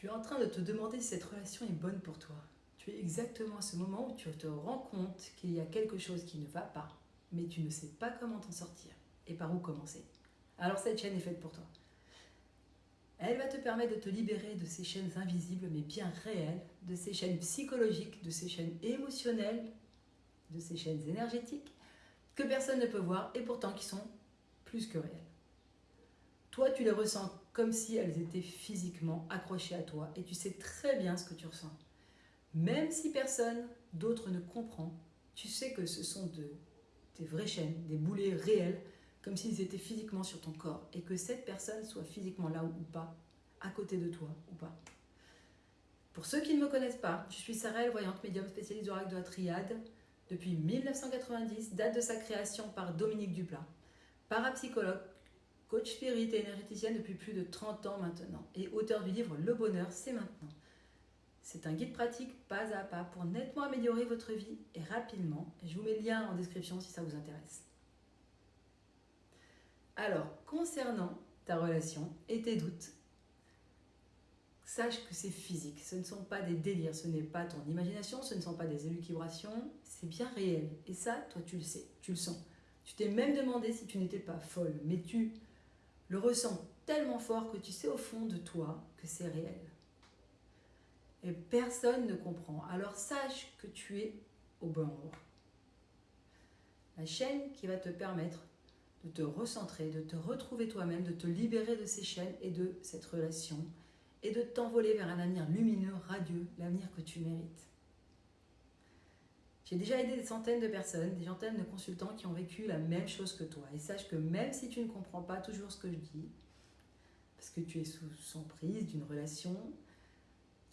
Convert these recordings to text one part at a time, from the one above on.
Tu es en train de te demander si cette relation est bonne pour toi. Tu es exactement à ce moment où tu te rends compte qu'il y a quelque chose qui ne va pas, mais tu ne sais pas comment t'en sortir et par où commencer. Alors cette chaîne est faite pour toi. Elle va te permettre de te libérer de ces chaînes invisibles mais bien réelles, de ces chaînes psychologiques, de ces chaînes émotionnelles, de ces chaînes énergétiques que personne ne peut voir et pourtant qui sont plus que réelles. Toi, tu les ressens comme si elles étaient physiquement accrochées à toi et tu sais très bien ce que tu ressens. Même si personne d'autre ne comprend, tu sais que ce sont de, des vraies chaînes, des boulets réels, comme s'ils étaient physiquement sur ton corps et que cette personne soit physiquement là ou pas, à côté de toi ou pas. Pour ceux qui ne me connaissent pas, je suis Sarah, voyante médium spécialiste d'oracle de la triade depuis 1990, date de sa création par Dominique Duplat, parapsychologue, coach spirit et énergéticienne depuis plus de 30 ans maintenant et auteur du livre Le bonheur, c'est maintenant. C'est un guide pratique pas à pas pour nettement améliorer votre vie et rapidement. Je vous mets le lien en description si ça vous intéresse. Alors, concernant ta relation et tes doutes, sache que c'est physique. Ce ne sont pas des délires, ce n'est pas ton imagination, ce ne sont pas des élucubrations, c'est bien réel. Et ça, toi, tu le sais, tu le sens. Tu t'es même demandé si tu n'étais pas folle, mais tu le ressens tellement fort que tu sais au fond de toi que c'est réel. Et personne ne comprend. Alors sache que tu es au bon endroit. La chaîne qui va te permettre de te recentrer, de te retrouver toi-même, de te libérer de ces chaînes et de cette relation et de t'envoler vers un avenir lumineux, radieux, l'avenir que tu mérites. J'ai déjà aidé des centaines de personnes, des centaines de consultants qui ont vécu la même chose que toi. Et sache que même si tu ne comprends pas toujours ce que je dis, parce que tu es sous prise d'une relation,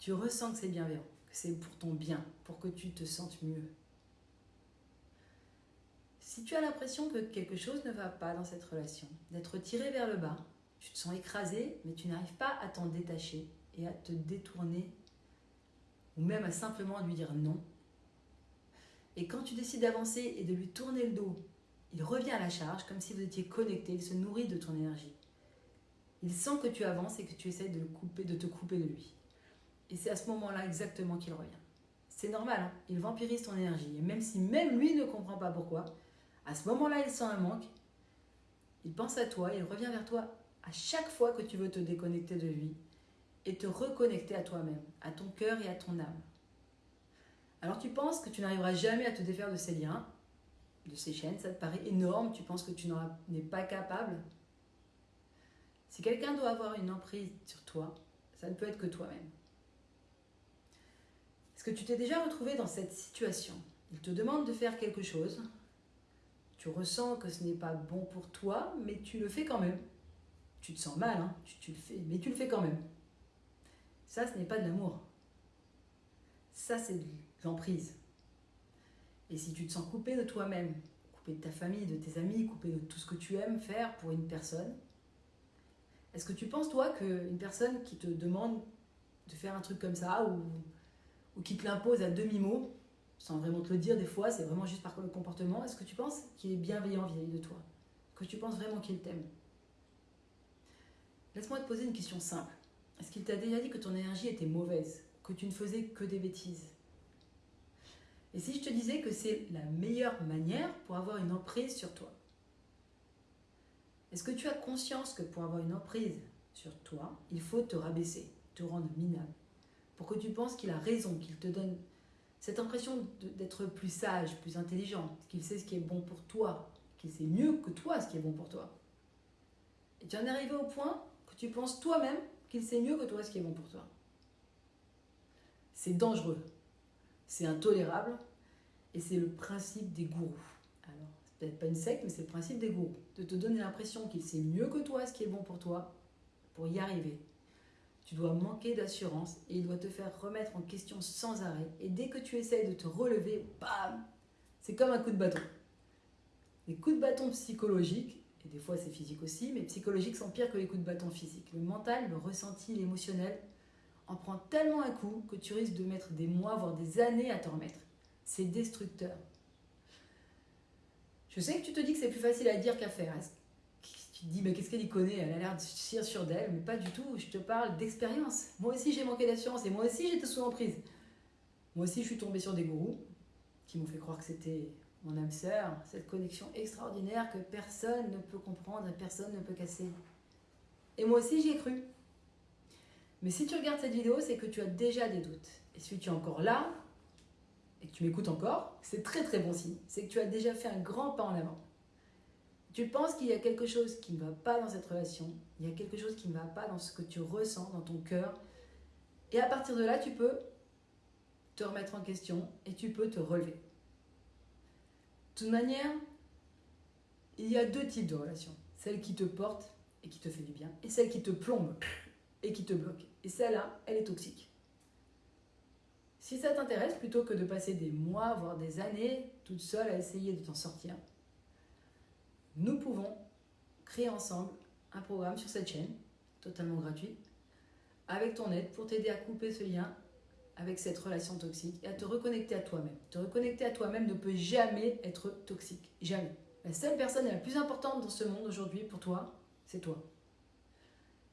tu ressens que c'est bienveillant, que c'est pour ton bien, pour que tu te sentes mieux. Si tu as l'impression que quelque chose ne va pas dans cette relation, d'être tiré vers le bas, tu te sens écrasé, mais tu n'arrives pas à t'en détacher et à te détourner, ou même à simplement lui dire non. Et quand tu décides d'avancer et de lui tourner le dos, il revient à la charge comme si vous étiez connecté, il se nourrit de ton énergie. Il sent que tu avances et que tu essaies de, te couper de lui. Et c'est à ce moment-là exactement qu'il revient. C'est normal, hein. il vampirise ton énergie. Et même si même lui ne comprend pas pourquoi, à ce moment-là, il sent un manque. Il pense à toi, il revient vers toi à chaque fois que tu veux te déconnecter de lui et te reconnecter à toi-même, à ton cœur et à ton âme. Alors tu penses que tu n'arriveras jamais à te défaire de ces liens, de ces chaînes, ça te paraît énorme, tu penses que tu n'es pas capable? Si quelqu'un doit avoir une emprise sur toi, ça ne peut être que toi-même. Est-ce que tu t'es déjà retrouvé dans cette situation? Il te demande de faire quelque chose, tu ressens que ce n'est pas bon pour toi, mais tu le fais quand même. Tu te sens mal, hein tu, le fais, mais tu le fais quand même. Ça, ce n'est pas de l'amour. Ça, c'est l'emprise. Et si tu te sens coupé de toi-même, coupé de ta famille, de tes amis, coupé de tout ce que tu aimes faire pour une personne, est-ce que tu penses, toi, qu'une personne qui te demande de faire un truc comme ça ou qui te l'impose à demi-mot, sans vraiment te le dire des fois, c'est vraiment juste par le comportement, est-ce que tu penses qu'il est bienveillant vis-à-vis de toi? Que tu penses vraiment qu'il t'aime? Laisse-moi te poser une question simple. Est-ce qu'il t'a déjà dit que ton énergie était mauvaise Que tu ne faisais que des bêtises? Et si je te disais que c'est la meilleure manière pour avoir une emprise sur toi Est-ce que tu as conscience que pour avoir une emprise sur toi, il faut te rabaisser, te rendre minable pour que tu penses qu'il a raison, qu'il te donne cette impression d'être plus sage, plus intelligent, qu'il sait ce qui est bon pour toi, qu'il sait mieux que toi ce qui est bon pour toi? Et tu en es arrivé au point que tu penses toi-même qu'il sait mieux que toi ce qui est bon pour toi. C'est dangereux, c'est intolérable, et c'est le principe des gourous. Alors, c'est peut-être pas une secte, mais c'est le principe des gourous. De te donner l'impression qu'il sait mieux que toi ce qui est bon pour toi, pour y arriver. Tu dois manquer d'assurance et il doit te faire remettre en question sans arrêt. Et dès que tu essayes de te relever, bam C'est comme un coup de bâton. Les coups de bâton psychologiques, et des fois c'est physique aussi, mais psychologiques sont pires que les coups de bâton physiques. Le mental, le ressenti, l'émotionnel en prend tellement un coup que tu risques de mettre des mois, voire des années à t'en remettre. C'est destructeur. Je sais que tu te dis que c'est plus facile à dire qu'à faire. Tu te dis, mais qu'est-ce qu'elle y connaît? Elle a l'air de sur d'elle, mais pas du tout. Je te parle d'expérience. Moi aussi, j'ai manqué d'assurance et moi aussi, j'étais sous emprise. Moi aussi, je suis tombée sur des gourous qui m'ont fait croire que c'était mon âme sœur, cette connexion extraordinaire que personne ne peut comprendre personne ne peut casser. Et moi aussi, j'y ai cru. Mais si tu regardes cette vidéo, c'est que tu as déjà des doutes. Et si tu es encore là, et que tu m'écoutes encore, c'est très très bon signe. C'est que tu as déjà fait un grand pas en avant. Tu penses qu'il y a quelque chose qui ne va pas dans cette relation, il y a quelque chose qui ne va pas dans ce que tu ressens, dans ton cœur. Et à partir de là, tu peux te remettre en question et tu peux te relever. De toute manière, il y a deux types de relations. Celle qui te porte et qui te fait du bien, et celle qui te plombe et qui te bloque. Et celle-là, elle est toxique. Si ça t'intéresse, plutôt que de passer des mois, voire des années, toute seule à essayer de t'en sortir, nous pouvons créer ensemble un programme sur cette chaîne, totalement gratuit, avec ton aide pour t'aider à couper ce lien avec cette relation toxique et à te reconnecter à toi-même. Te reconnecter à toi-même ne peut jamais être toxique. Jamais. La seule personne la plus importante dans ce monde aujourd'hui pour toi, c'est toi.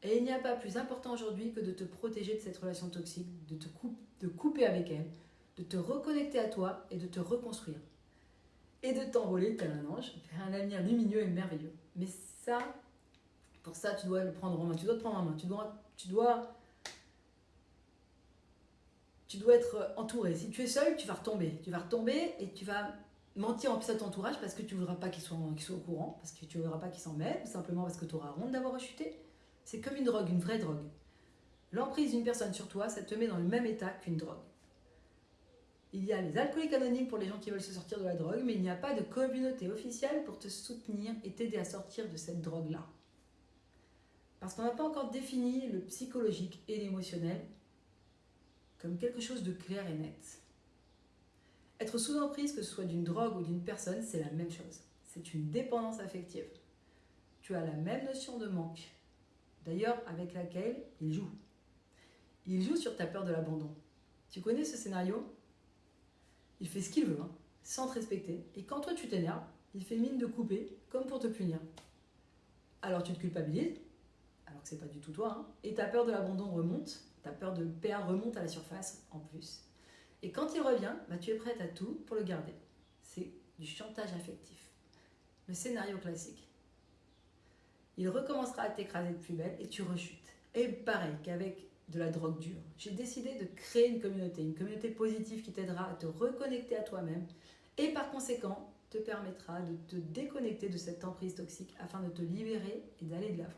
Et il n'y a pas plus important aujourd'hui que de te protéger de cette relation toxique, de te de couper avec elle, de te reconnecter à toi et de te reconstruire. Et de t'envoler tel un ange vers un avenir lumineux et merveilleux. Mais ça, pour ça, tu dois le prendre en main. Tu dois te prendre en main. Tu dois, tu dois, tu dois être entouré. Si tu es seul, tu vas retomber. Tu vas retomber et tu vas mentir en plus à ton entourage parce que tu ne voudras pas qu'ils soient, soient, au courant, parce que tu ne voudras pas qu'ils s'en ou simplement parce que tu auras honte d'avoir rechuté. C'est comme une drogue, une vraie drogue. L'emprise d'une personne sur toi, ça te met dans le même état qu'une drogue. Il y a les alcooliques anonymes pour les gens qui veulent se sortir de la drogue, mais il n'y a pas de communauté officielle pour te soutenir et t'aider à sortir de cette drogue-là. Parce qu'on n'a pas encore défini le psychologique et l'émotionnel comme quelque chose de clair et net. Être sous emprise, que ce soit d'une drogue ou d'une personne, c'est la même chose. C'est une dépendance affective. Tu as la même notion de manque, d'ailleurs avec laquelle il joue. Il joue sur ta peur de l'abandon. Tu connais ce scénario? Il fait ce qu'il veut, hein, sans te respecter. Et quand toi tu t'énerves, il fait mine de couper, comme pour te punir. Alors tu te culpabilises, alors que c'est pas du tout toi, hein, et ta peur de l'abandon remonte, ta peur de perdre remonte à la surface en plus. Et quand il revient, bah, tu es prête à tout pour le garder. C'est du chantage affectif. Le scénario classique. Il recommencera à t'écraser de plus belle et tu rechutes. Et pareil qu'avec de la drogue dure. J'ai décidé de créer une communauté, une communauté positive qui t'aidera à te reconnecter à toi-même et par conséquent te permettra de te déconnecter de cette emprise toxique afin de te libérer et d'aller de l'avant.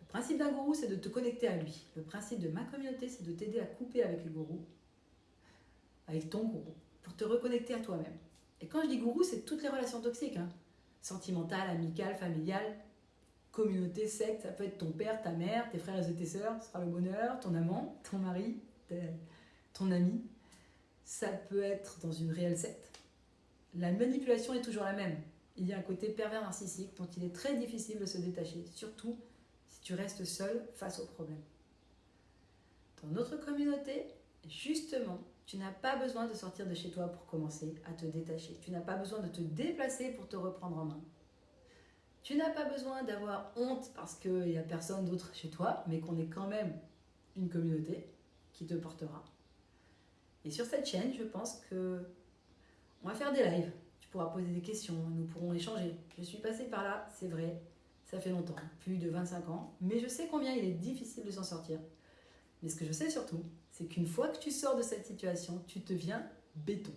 Le principe d'un gourou, c'est de te connecter à lui. Le principe de ma communauté, c'est de t'aider à couper avec le gourou, avec ton gourou, pour te reconnecter à toi-même. Et quand je dis gourou, c'est toutes les relations toxiques, hein. sentimentales, amicales, familiales, communauté, secte, ça peut être ton père, ta mère, tes frères et tes sœurs, ce sera le bonheur, ton amant, ton mari, ton ami. Ça peut être dans une réelle secte. La manipulation est toujours la même. Il y a un côté pervers narcissique dont il est très difficile de se détacher, surtout si tu restes seul face au problème. Dans notre communauté, justement, tu n'as pas besoin de sortir de chez toi pour commencer à te détacher. Tu n'as pas besoin de te déplacer pour te reprendre en main. Tu n'as pas besoin d'avoir honte parce qu'il n'y a personne d'autre chez toi, mais qu'on est quand même une communauté qui te portera. Et sur cette chaîne, je pense que on va faire des lives. Tu pourras poser des questions, nous pourrons échanger. Je suis passée par là, c'est vrai, ça fait longtemps, plus de 25 ans, mais je sais combien il est difficile de s'en sortir. Mais ce que je sais surtout, c'est qu'une fois que tu sors de cette situation, tu deviens béton.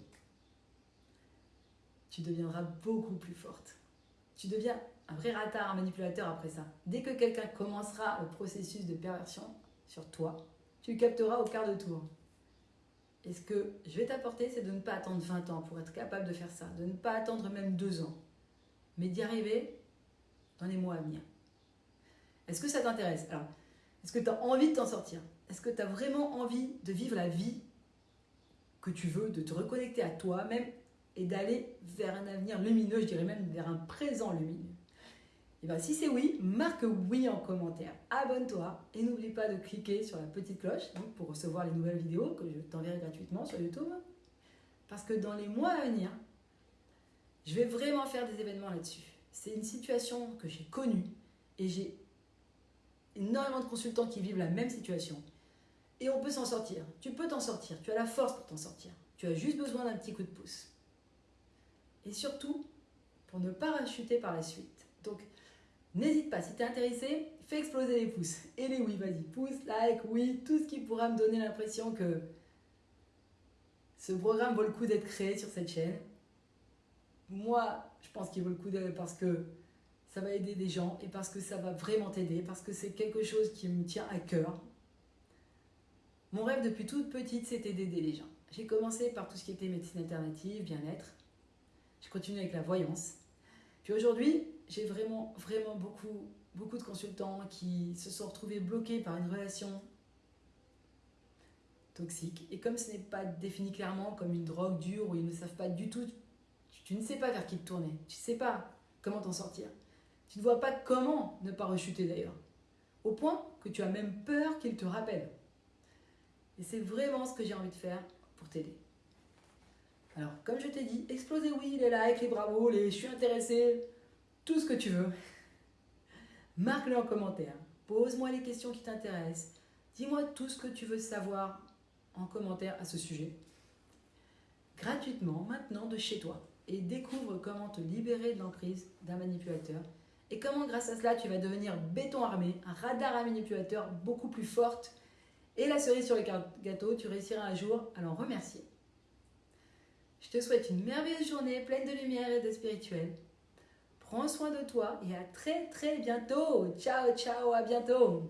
Tu deviendras beaucoup plus forte. Tu deviens un vrai ratard, un manipulateur après ça. Dès que quelqu'un commencera le processus de perversion sur toi, tu capteras au quart de tour. Et ce que je vais t'apporter, c'est de ne pas attendre 20 ans pour être capable de faire ça, de ne pas attendre même 2 ans, mais d'y arriver dans les mois à venir. Est-ce que ça t'intéresse? Alors, est-ce que tu as envie de t'en sortir? Est-ce que tu as vraiment envie de vivre la vie que tu veux, de te reconnecter à toi-même et d'aller vers un avenir lumineux, je dirais même vers un présent lumineux? Et eh bien, si c'est oui, marque oui en commentaire. Abonne-toi et n'oublie pas de cliquer sur la petite cloche pour recevoir les nouvelles vidéos que je t'enverrai gratuitement sur YouTube. Parce que dans les mois à venir, je vais vraiment faire des événements là-dessus. c'est une situation que j'ai connue et j'ai énormément de consultants qui vivent la même situation. Et on peut s'en sortir. Tu peux t'en sortir. Tu as la force pour t'en sortir. Tu as juste besoin d'un petit coup de pouce. Et surtout, pour ne pas rechuter par la suite. Donc, n'hésite pas. Si tu es intéressé, fais exploser les pouces. Et les oui, vas-y. Pouce, like, oui, tout ce qui pourra me donner l'impression que ce programme vaut le coup d'être créé sur cette chaîne. Moi, je pense qu'il vaut le coup parce que ça va aider des gens et parce que ça va vraiment t'aider, parce que c'est quelque chose qui me tient à cœur. Mon rêve depuis toute petite, c'était d'aider les gens. J'ai commencé par tout ce qui était médecine alternative, bien-être. J'ai continué avec la voyance. Puis aujourd'hui, j'ai vraiment, vraiment beaucoup, beaucoup de consultants qui se sont retrouvés bloqués par une relation toxique. Et comme ce n'est pas défini clairement comme une drogue dure où ils ne savent pas du tout, tu, ne sais pas vers qui te tourner, tu ne sais pas comment t'en sortir. Tu ne vois pas comment ne pas rechuter d'ailleurs. Au point que tu as même peur qu'ils te rappellent. Et c'est vraiment ce que j'ai envie de faire pour t'aider. Alors, comme je t'ai dit, explosez oui, les likes, les bravos, les je suis intéressé, tout ce que tu veux. Marque-le en commentaire. Pose-moi les questions qui t'intéressent. Dis-moi tout ce que tu veux savoir en commentaire à ce sujet. Gratuitement, maintenant, de chez toi. Et découvre comment te libérer de l'emprise d'un manipulateur. Et comment, grâce à cela, tu vas devenir béton armé, un radar à manipulateur beaucoup plus forte. Et la cerise sur le gâteau, tu réussiras un jour à l'en remercier. Je te souhaite une merveilleuse journée pleine de lumière et de spirituel. Prends soin de toi et à très très bientôt. Ciao, ciao, à bientôt.